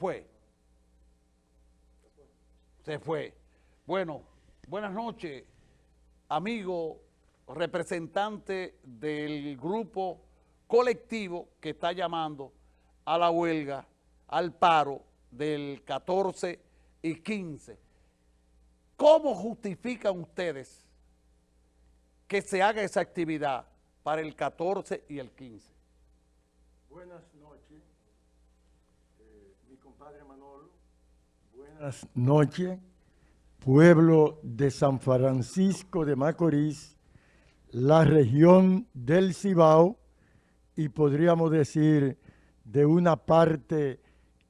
fue. Se fue. Bueno, buenas noches, amigo representante del grupo colectivo que está llamando a la huelga, al paro del 14 y 15. ¿Cómo justifican ustedes que se haga esa actividad para el 14 y el 15? Buenas noches, eh, mi compadre Manolo. Buenas noches, pueblo de San Francisco de Macorís, la región del Cibao y podríamos decir de una parte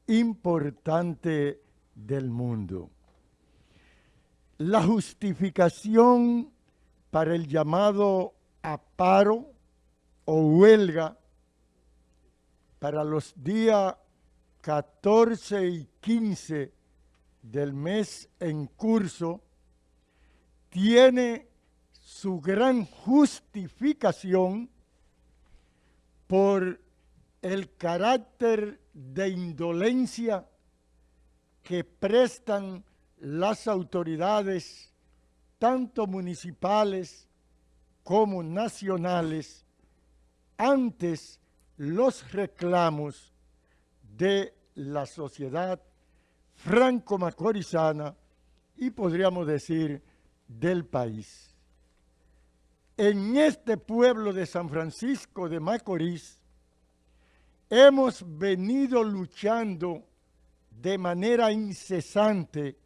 importante del mundo. La justificación para el llamado a paro o huelga para los días 14 y 15 del mes en curso tiene su gran justificación por el carácter de indolencia que prestan las autoridades, tanto municipales como nacionales, antes los reclamos de la sociedad franco-macorizana y podríamos decir del país. En este pueblo de San Francisco de Macorís hemos venido luchando de manera incesante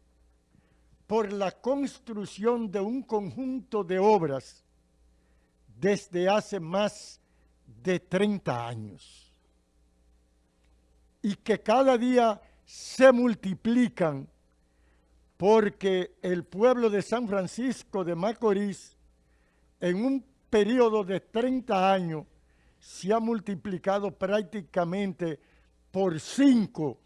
por la construcción de un conjunto de obras desde hace más de 30 años y que cada día se multiplican porque el pueblo de San Francisco de Macorís en un periodo de 30 años se ha multiplicado prácticamente por cinco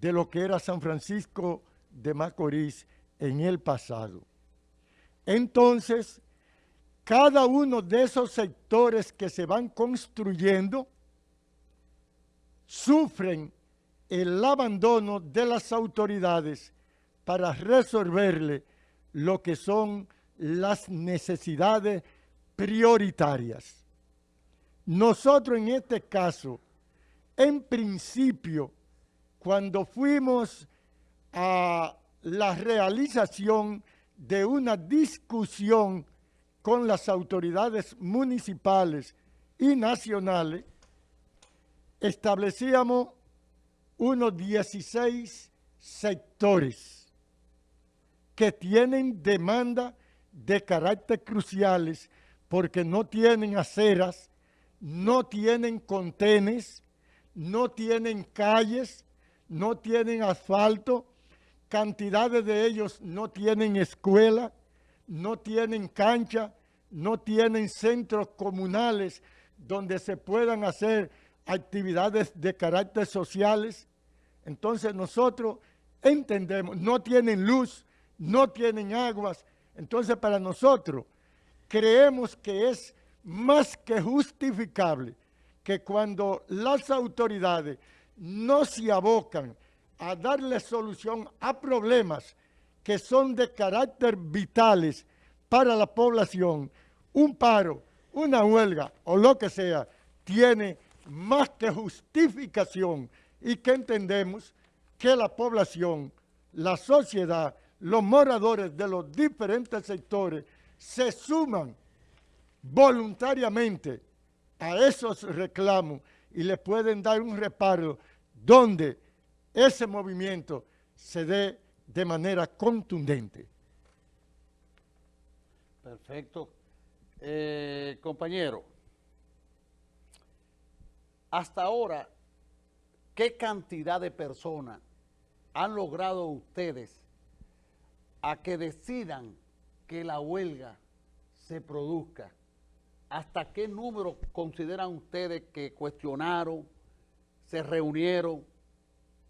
de lo que era San Francisco de Macorís en el pasado. Entonces, cada uno de esos sectores que se van construyendo sufren el abandono de las autoridades para resolverle lo que son las necesidades prioritarias. Nosotros en este caso, en principio, cuando fuimos a la realización de una discusión con las autoridades municipales y nacionales, establecíamos unos 16 sectores que tienen demanda de carácter cruciales porque no tienen aceras, no tienen contenes, no tienen calles, no tienen asfalto, cantidades de ellos no tienen escuela, no tienen cancha, no tienen centros comunales donde se puedan hacer actividades de carácter sociales. Entonces nosotros entendemos, no tienen luz, no tienen aguas, entonces, para nosotros, creemos que es más que justificable que cuando las autoridades no se abocan a darle solución a problemas que son de carácter vitales para la población, un paro, una huelga o lo que sea, tiene más que justificación y que entendemos que la población, la sociedad, los moradores de los diferentes sectores se suman voluntariamente a esos reclamos y le pueden dar un reparo donde ese movimiento se dé de manera contundente. Perfecto. Eh, compañero, hasta ahora, ¿qué cantidad de personas han logrado ustedes a que decidan que la huelga se produzca. ¿Hasta qué número consideran ustedes que cuestionaron, se reunieron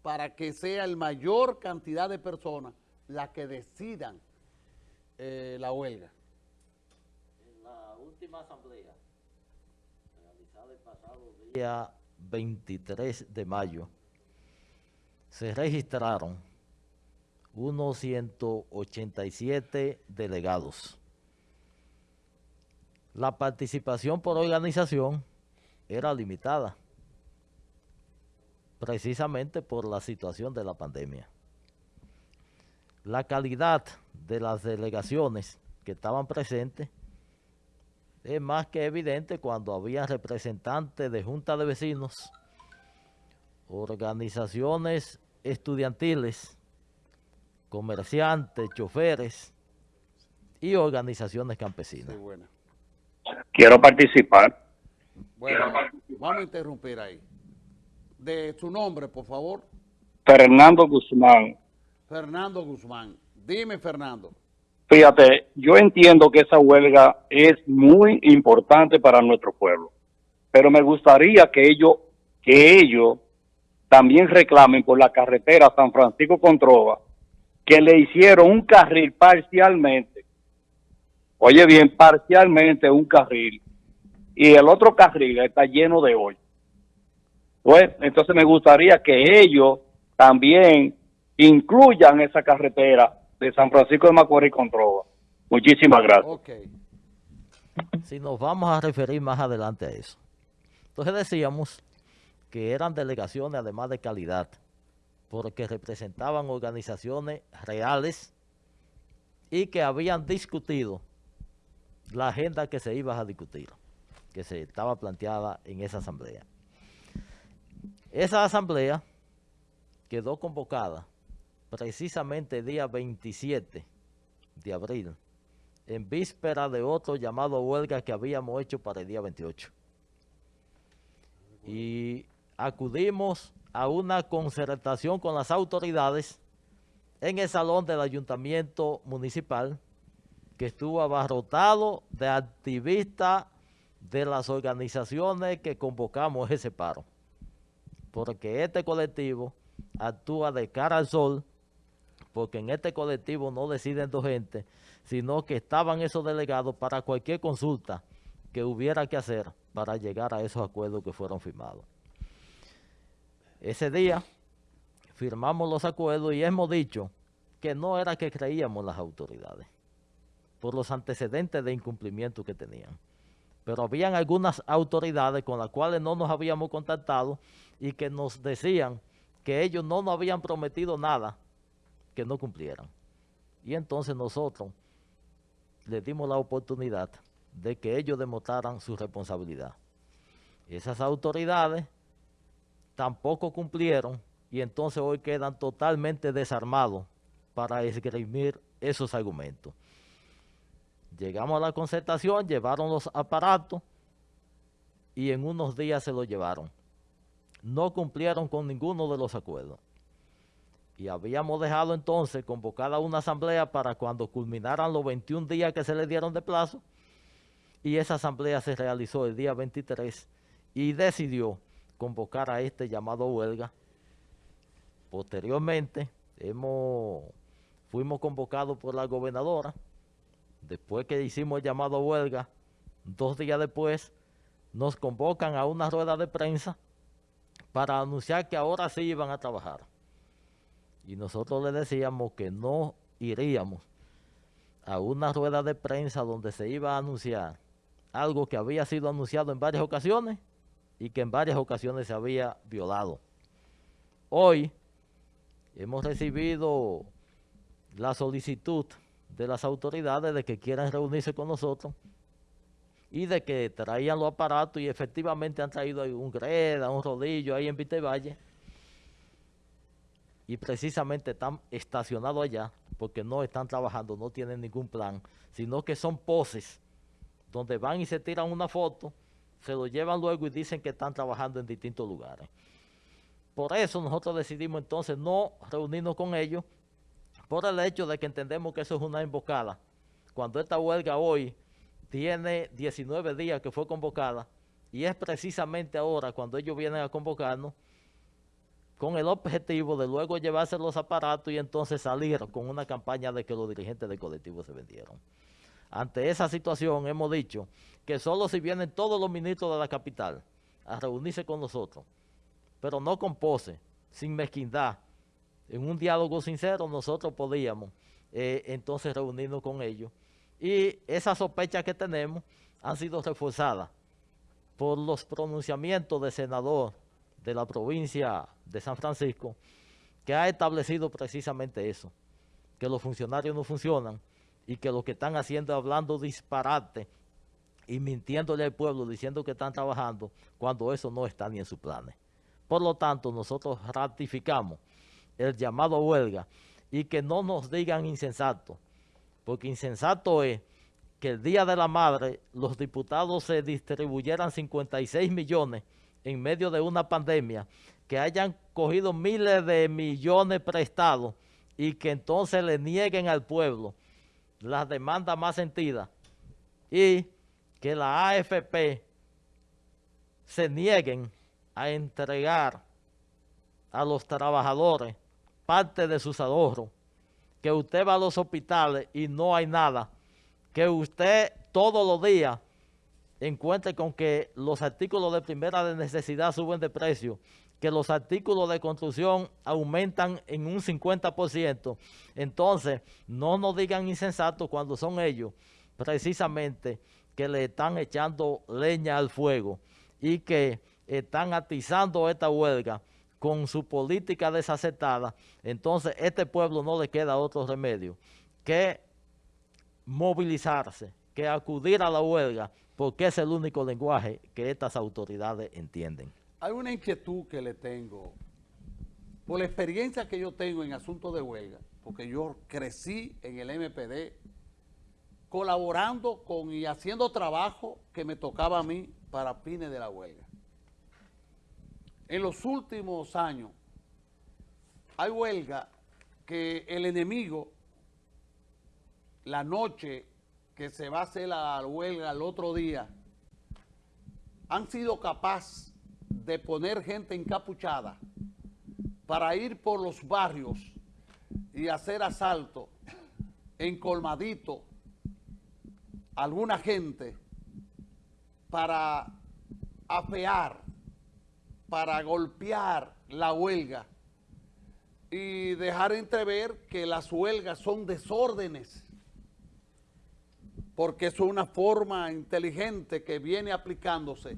para que sea el mayor cantidad de personas las que decidan eh, la huelga? En la última asamblea, realizada el pasado día 23 de mayo, se registraron unos 187 delegados. La participación por organización era limitada, precisamente por la situación de la pandemia. La calidad de las delegaciones que estaban presentes es más que evidente cuando había representantes de junta de vecinos, organizaciones estudiantiles, comerciantes, choferes y organizaciones campesinas. Sí, buena. Quiero participar. Bueno, vamos a interrumpir ahí. De su nombre, por favor, Fernando Guzmán. Fernando Guzmán. Dime, Fernando. Fíjate, yo entiendo que esa huelga es muy importante para nuestro pueblo, pero me gustaría que ellos, que ellos también reclamen por la carretera San Francisco Controva, que le hicieron un carril parcialmente. Oye bien, parcialmente un carril. Y el otro carril está lleno de hoy. Pues, entonces me gustaría que ellos también incluyan esa carretera de San Francisco de Macorís con Trova. Muchísimas gracias. Ok. Si nos vamos a referir más adelante a eso. Entonces decíamos que eran delegaciones además de calidad, porque representaban organizaciones reales y que habían discutido la agenda que se iba a discutir, que se estaba planteada en esa asamblea. Esa asamblea quedó convocada precisamente día 27 de abril, en víspera de otro llamado huelga que habíamos hecho para el día 28. Y acudimos a una concertación con las autoridades en el salón del ayuntamiento municipal, que estuvo abarrotado de activistas de las organizaciones que convocamos ese paro. Porque este colectivo actúa de cara al sol, porque en este colectivo no deciden dos gente, sino que estaban esos delegados para cualquier consulta que hubiera que hacer para llegar a esos acuerdos que fueron firmados. Ese día firmamos los acuerdos y hemos dicho que no era que creíamos las autoridades por los antecedentes de incumplimiento que tenían. Pero habían algunas autoridades con las cuales no nos habíamos contactado y que nos decían que ellos no nos habían prometido nada que no cumplieran. Y entonces nosotros les dimos la oportunidad de que ellos demostraran su responsabilidad. Esas autoridades tampoco cumplieron y entonces hoy quedan totalmente desarmados para esgrimir esos argumentos. Llegamos a la concertación, llevaron los aparatos y en unos días se los llevaron. No cumplieron con ninguno de los acuerdos. Y habíamos dejado entonces convocada una asamblea para cuando culminaran los 21 días que se le dieron de plazo. Y esa asamblea se realizó el día 23 y decidió convocar a este llamado huelga. Posteriormente, fuimos convocados por la gobernadora. Después que hicimos el llamado huelga, dos días después, nos convocan a una rueda de prensa para anunciar que ahora sí iban a trabajar. Y nosotros le decíamos que no iríamos a una rueda de prensa donde se iba a anunciar algo que había sido anunciado en varias ocasiones y que en varias ocasiones se había violado. Hoy hemos recibido la solicitud de las autoridades de que quieran reunirse con nosotros y de que traían los aparatos y efectivamente han traído un greda, un rodillo ahí en Vitevalle y precisamente están estacionados allá porque no están trabajando, no tienen ningún plan, sino que son poses donde van y se tiran una foto se lo llevan luego y dicen que están trabajando en distintos lugares. Por eso nosotros decidimos entonces no reunirnos con ellos, por el hecho de que entendemos que eso es una emboscada. Cuando esta huelga hoy tiene 19 días que fue convocada, y es precisamente ahora cuando ellos vienen a convocarnos, con el objetivo de luego llevarse los aparatos y entonces salir con una campaña de que los dirigentes del colectivo se vendieron. Ante esa situación hemos dicho que solo si vienen todos los ministros de la capital a reunirse con nosotros, pero no con pose, sin mezquindad, en un diálogo sincero nosotros podíamos eh, entonces reunirnos con ellos. Y esas sospechas que tenemos han sido reforzadas por los pronunciamientos del senador de la provincia de San Francisco, que ha establecido precisamente eso, que los funcionarios no funcionan y que lo que están haciendo es hablando disparate y mintiéndole al pueblo diciendo que están trabajando cuando eso no está ni en sus planes. Por lo tanto, nosotros ratificamos el llamado a huelga y que no nos digan insensato, porque insensato es que el Día de la Madre los diputados se distribuyeran 56 millones en medio de una pandemia, que hayan cogido miles de millones prestados y que entonces le nieguen al pueblo las demandas más sentidas y que la AFP se nieguen a entregar a los trabajadores parte de sus ahorros, que usted va a los hospitales y no hay nada, que usted todos los días encuentre con que los artículos de primera necesidad suben de precio, que los artículos de construcción aumentan en un 50%, entonces no nos digan insensatos cuando son ellos precisamente que le están echando leña al fuego y que están atizando esta huelga con su política desacetada, entonces este pueblo no le queda otro remedio que movilizarse, que acudir a la huelga, porque es el único lenguaje que estas autoridades entienden. Hay una inquietud que le tengo, por la experiencia que yo tengo en asuntos de huelga, porque yo crecí en el MPD, colaborando con y haciendo trabajo que me tocaba a mí para fines de la huelga. En los últimos años hay huelga que el enemigo, la noche que se va a hacer la huelga el otro día, han sido capaces de poner gente encapuchada para ir por los barrios y hacer asalto en colmadito alguna gente para afear para golpear la huelga y dejar entrever que las huelgas son desórdenes, porque es una forma inteligente que viene aplicándose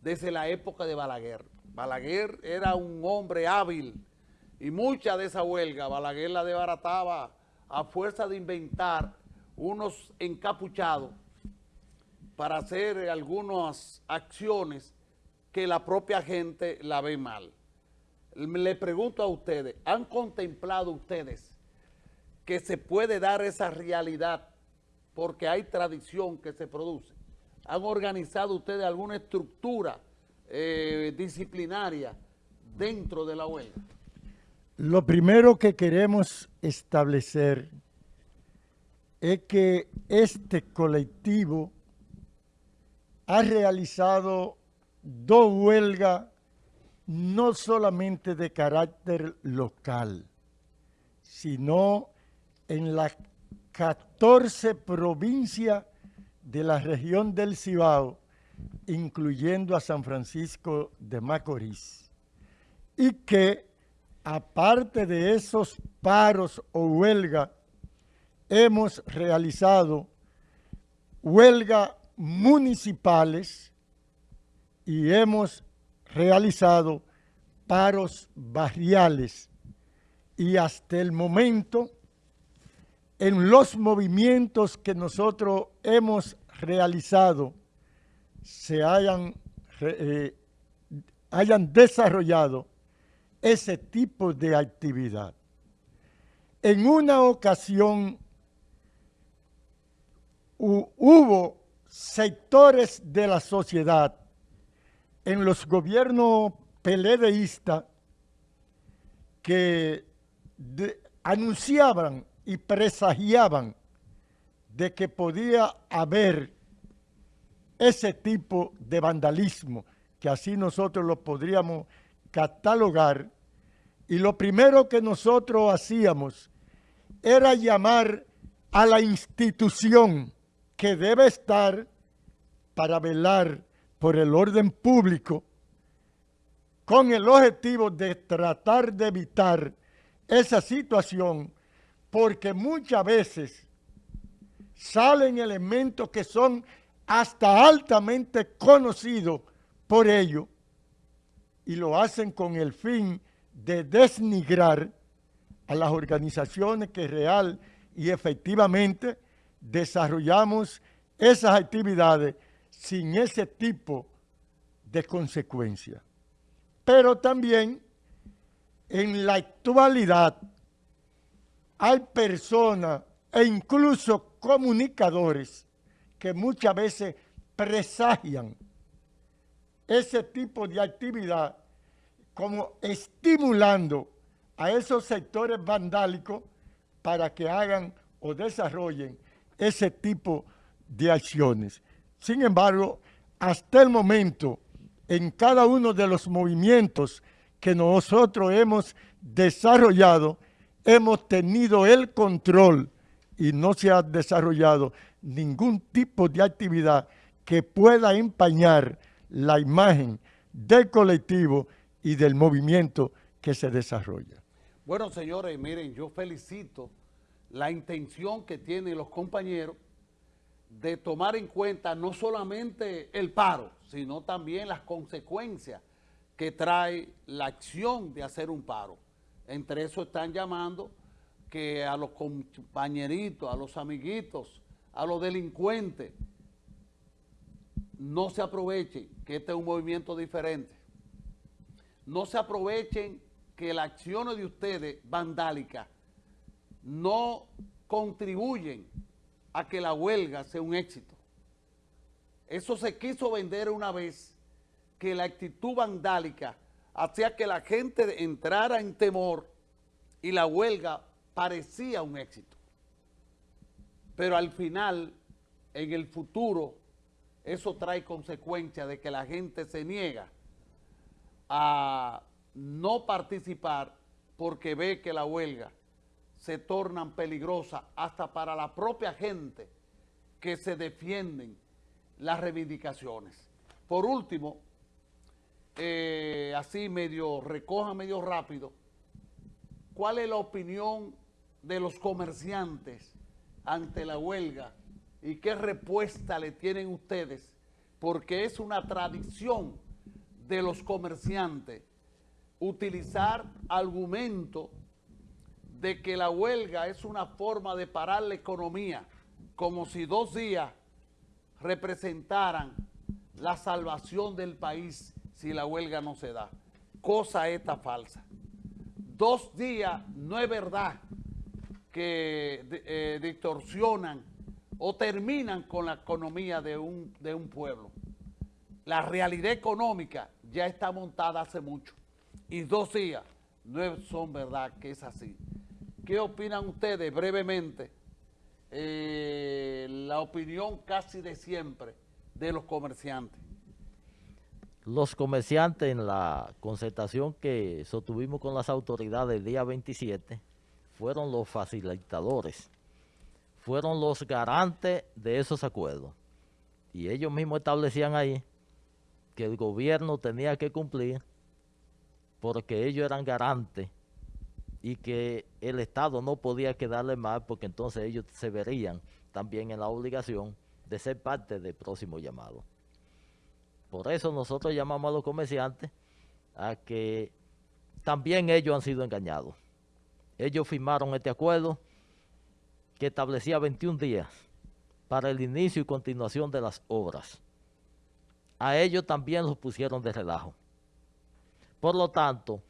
desde la época de Balaguer. Balaguer era un hombre hábil y mucha de esa huelga Balaguer la desbarataba a fuerza de inventar unos encapuchados para hacer algunas acciones que la propia gente la ve mal. Le pregunto a ustedes, ¿han contemplado ustedes que se puede dar esa realidad porque hay tradición que se produce? ¿Han organizado ustedes alguna estructura eh, disciplinaria dentro de la huelga? Lo primero que queremos establecer es que este colectivo ha realizado dos huelgas no solamente de carácter local, sino en las 14 provincias de la región del Cibao, incluyendo a San Francisco de Macorís, y que aparte de esos paros o huelgas, hemos realizado huelgas municipales y hemos realizado paros barriales. Y hasta el momento en los movimientos que nosotros hemos realizado se hayan, eh, hayan desarrollado ese tipo de actividad. En una ocasión hubo sectores de la sociedad en los gobiernos peledeístas que anunciaban y presagiaban de que podía haber ese tipo de vandalismo, que así nosotros lo podríamos catalogar, y lo primero que nosotros hacíamos era llamar a la institución que debe estar para velar por el orden público con el objetivo de tratar de evitar esa situación porque muchas veces salen elementos que son hasta altamente conocidos por ellos y lo hacen con el fin de desnigrar a las organizaciones que real y efectivamente desarrollamos esas actividades sin ese tipo de consecuencias. Pero también en la actualidad hay personas e incluso comunicadores que muchas veces presagian ese tipo de actividad como estimulando a esos sectores vandálicos para que hagan o desarrollen ese tipo de acciones. Sin embargo, hasta el momento, en cada uno de los movimientos que nosotros hemos desarrollado, hemos tenido el control y no se ha desarrollado ningún tipo de actividad que pueda empañar la imagen del colectivo y del movimiento que se desarrolla. Bueno, señores, miren, yo felicito la intención que tienen los compañeros de tomar en cuenta no solamente el paro, sino también las consecuencias que trae la acción de hacer un paro. Entre eso están llamando que a los compañeritos, a los amiguitos, a los delincuentes, no se aprovechen que este es un movimiento diferente. No se aprovechen que las acciones de ustedes vandálicas no contribuyen a que la huelga sea un éxito. Eso se quiso vender una vez, que la actitud vandálica hacía que la gente entrara en temor y la huelga parecía un éxito. Pero al final, en el futuro, eso trae consecuencias de que la gente se niega a no participar porque ve que la huelga se tornan peligrosas hasta para la propia gente que se defienden las reivindicaciones. Por último, eh, así medio, recoja medio rápido, ¿cuál es la opinión de los comerciantes ante la huelga y qué respuesta le tienen ustedes? Porque es una tradición de los comerciantes utilizar argumento de que la huelga es una forma de parar la economía, como si dos días representaran la salvación del país si la huelga no se da. Cosa esta falsa. Dos días no es verdad que eh, distorsionan o terminan con la economía de un, de un pueblo. La realidad económica ya está montada hace mucho y dos días no son verdad que es así. ¿Qué opinan ustedes brevemente? Eh, la opinión casi de siempre de los comerciantes. Los comerciantes en la concertación que sostuvimos con las autoridades el día 27 fueron los facilitadores, fueron los garantes de esos acuerdos. Y ellos mismos establecían ahí que el gobierno tenía que cumplir porque ellos eran garantes y que el Estado no podía quedarle mal porque entonces ellos se verían también en la obligación de ser parte del próximo llamado. Por eso nosotros llamamos a los comerciantes a que también ellos han sido engañados. Ellos firmaron este acuerdo que establecía 21 días para el inicio y continuación de las obras. A ellos también los pusieron de relajo. Por lo tanto,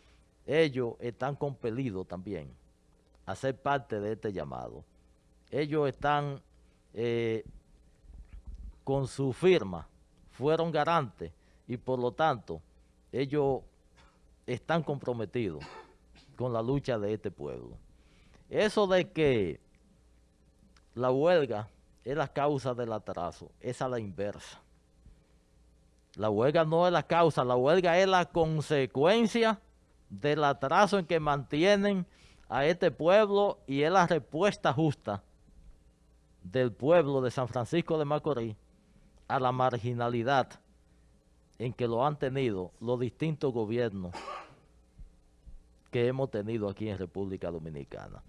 ellos están compelidos también a ser parte de este llamado. Ellos están eh, con su firma, fueron garantes y por lo tanto ellos están comprometidos con la lucha de este pueblo. Eso de que la huelga es la causa del atraso, es a la inversa. La huelga no es la causa, la huelga es la consecuencia del atraso en que mantienen a este pueblo y es la respuesta justa del pueblo de San Francisco de Macorís a la marginalidad en que lo han tenido los distintos gobiernos que hemos tenido aquí en República Dominicana.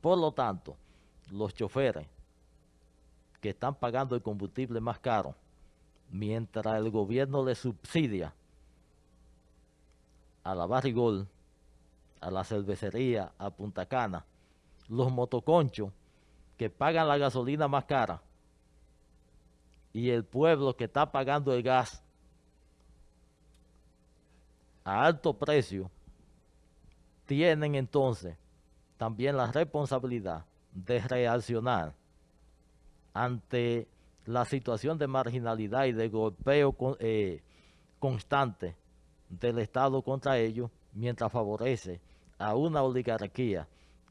Por lo tanto, los choferes que están pagando el combustible más caro, mientras el gobierno le subsidia a la Barrigol, a la cervecería, a Punta Cana, los motoconchos que pagan la gasolina más cara y el pueblo que está pagando el gas a alto precio, tienen entonces también la responsabilidad de reaccionar ante la situación de marginalidad y de golpeo eh, constante del Estado contra ellos, mientras favorece a una oligarquía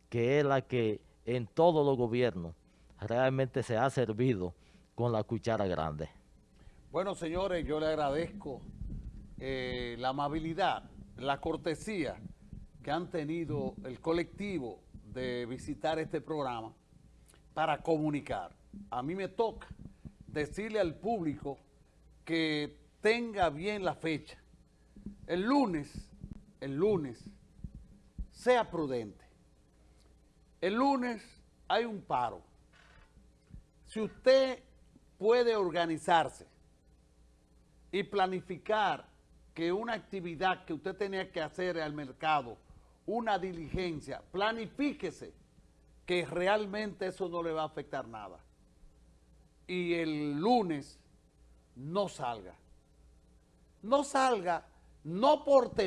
que es la que en todos los gobiernos realmente se ha servido con la cuchara grande. Bueno, señores, yo le agradezco eh, la amabilidad, la cortesía que han tenido el colectivo de visitar este programa para comunicar. A mí me toca decirle al público que tenga bien la fecha. El lunes, el lunes, sea prudente. El lunes hay un paro. Si usted puede organizarse y planificar que una actividad que usted tenía que hacer al mercado, una diligencia, planifíquese que realmente eso no le va a afectar nada. Y el lunes no salga. No salga, no por temor.